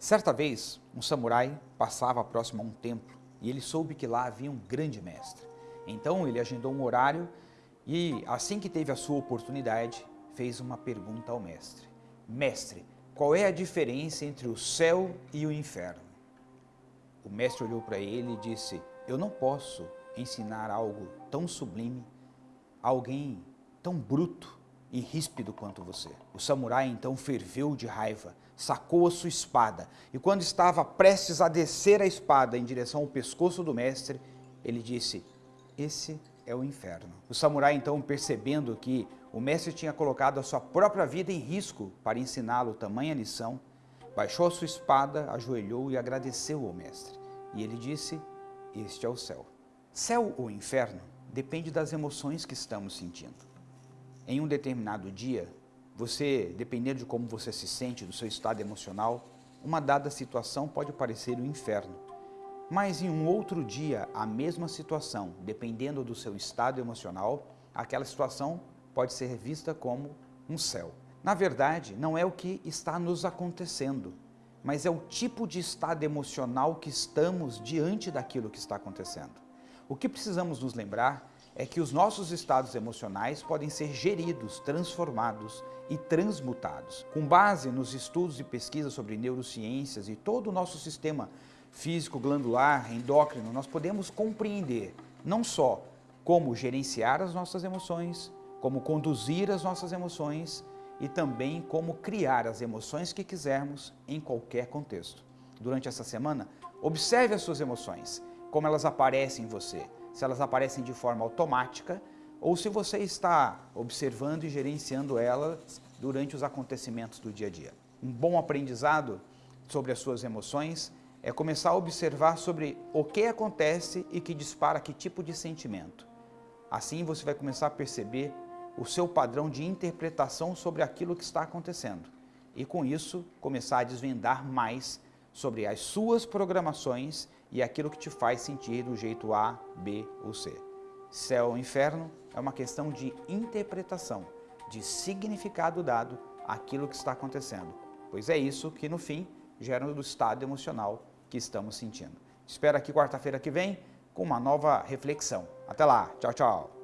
Certa vez, um samurai passava próximo a um templo e ele soube que lá havia um grande mestre. Então ele agendou um horário e, assim que teve a sua oportunidade, fez uma pergunta ao mestre. Mestre, qual é a diferença entre o céu e o inferno? O mestre olhou para ele e disse, eu não posso ensinar algo tão sublime a alguém tão bruto e ríspido quanto você. O samurai então ferveu de raiva, sacou a sua espada e quando estava prestes a descer a espada em direção ao pescoço do mestre, ele disse, esse é o inferno. O samurai então percebendo que o mestre tinha colocado a sua própria vida em risco para ensiná-lo tamanha lição, baixou a sua espada, ajoelhou e agradeceu ao mestre. E ele disse, este é o céu. Céu ou inferno depende das emoções que estamos sentindo. Em um determinado dia, você, dependendo de como você se sente, do seu estado emocional, uma dada situação pode parecer um inferno. Mas em um outro dia, a mesma situação, dependendo do seu estado emocional, aquela situação pode ser vista como um céu. Na verdade, não é o que está nos acontecendo, mas é o tipo de estado emocional que estamos diante daquilo que está acontecendo. O que precisamos nos lembrar é que os nossos estados emocionais podem ser geridos, transformados e transmutados. Com base nos estudos e pesquisas sobre neurociências e todo o nosso sistema físico, glandular, endócrino, nós podemos compreender não só como gerenciar as nossas emoções, como conduzir as nossas emoções e também como criar as emoções que quisermos em qualquer contexto. Durante essa semana, observe as suas emoções, como elas aparecem em você, se elas aparecem de forma automática ou se você está observando e gerenciando elas durante os acontecimentos do dia a dia. Um bom aprendizado sobre as suas emoções é começar a observar sobre o que acontece e que dispara que tipo de sentimento. Assim você vai começar a perceber o seu padrão de interpretação sobre aquilo que está acontecendo e com isso começar a desvendar mais sobre as suas programações e aquilo que te faz sentir do jeito A, B ou C. Céu ou inferno é uma questão de interpretação, de significado dado àquilo que está acontecendo, pois é isso que no fim gera o estado emocional que estamos sentindo. Espero aqui quarta-feira que vem com uma nova reflexão. Até lá, tchau, tchau!